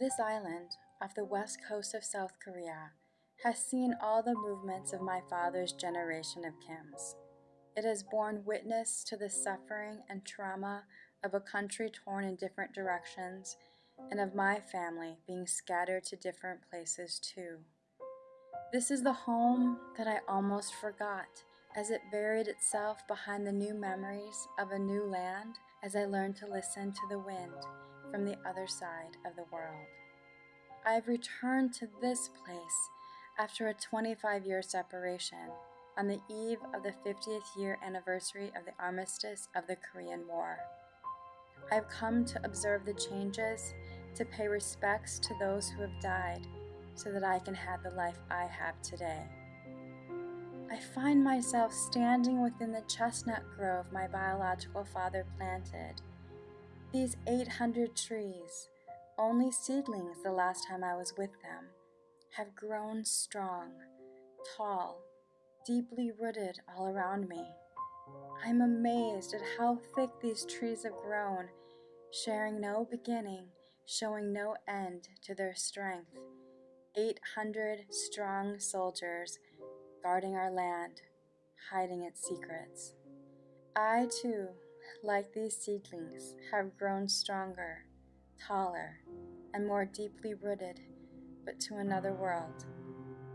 This island, off the west coast of South Korea, has seen all the movements of my father's generation of Kims. It has borne witness to the suffering and trauma of a country torn in different directions and of my family being scattered to different places too. This is the home that I almost forgot as it buried itself behind the new memories of a new land as I learned to listen to the wind from the other side of the world. I have returned to this place after a 25 year separation on the eve of the 50th year anniversary of the armistice of the Korean War. I have come to observe the changes, to pay respects to those who have died, so that I can have the life I have today. I find myself standing within the chestnut grove my biological father planted. These 800 trees, only seedlings the last time I was with them, have grown strong, tall, deeply rooted all around me. I'm amazed at how thick these trees have grown, sharing no beginning, showing no end to their strength. 800 strong soldiers guarding our land, hiding its secrets. I too, like these seedlings, have grown stronger, taller, and more deeply rooted, but to another world.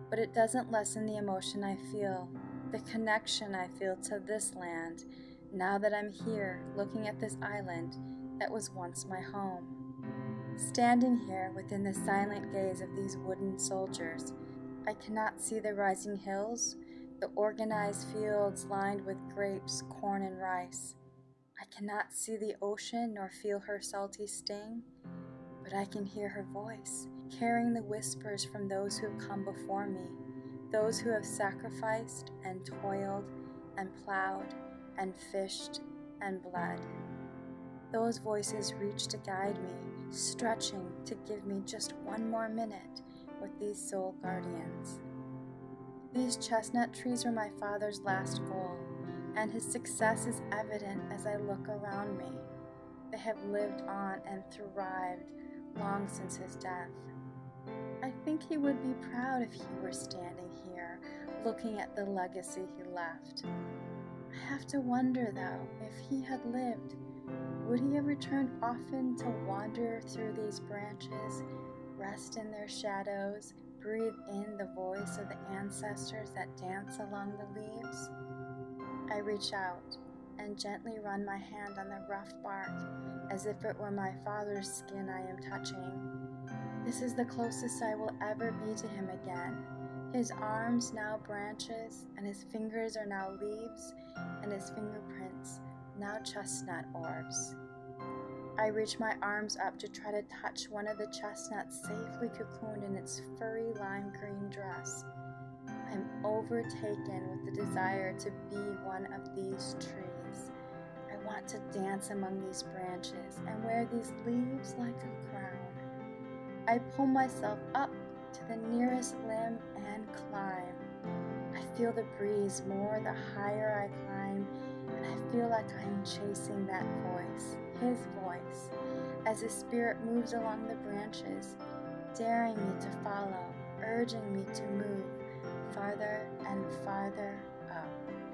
But it doesn't lessen the emotion I feel, the connection I feel to this land, now that I'm here looking at this island that was once my home. Standing here within the silent gaze of these wooden soldiers, I cannot see the rising hills, the organized fields lined with grapes, corn, and rice. I cannot see the ocean nor feel her salty sting, but I can hear her voice, carrying the whispers from those who have come before me, those who have sacrificed and toiled and plowed and fished and bled. Those voices reach to guide me, stretching to give me just one more minute with these soul guardians. These chestnut trees were my father's last goal, and his success is evident as I look around me. They have lived on and thrived long since his death. I think he would be proud if he were standing here, looking at the legacy he left. I have to wonder, though, if he had lived, would he have returned often to wander through these branches, rest in their shadows, breathe in the voice of the ancestors that dance along the leaves. Reach out and gently run my hand on the rough bark as if it were my father's skin I am touching. This is the closest I will ever be to him again. His arms now branches, and his fingers are now leaves, and his fingerprints now chestnut orbs. I reach my arms up to try to touch one of the chestnuts safely cocooned in its furry lime green dress. I'm overtaken with the desire to be one of these trees. I want to dance among these branches and wear these leaves like a crown. I pull myself up to the nearest limb and climb. I feel the breeze more the higher I climb, and I feel like I am chasing that voice his voice as his spirit moves along the branches, daring me to follow, urging me to move farther up. Um,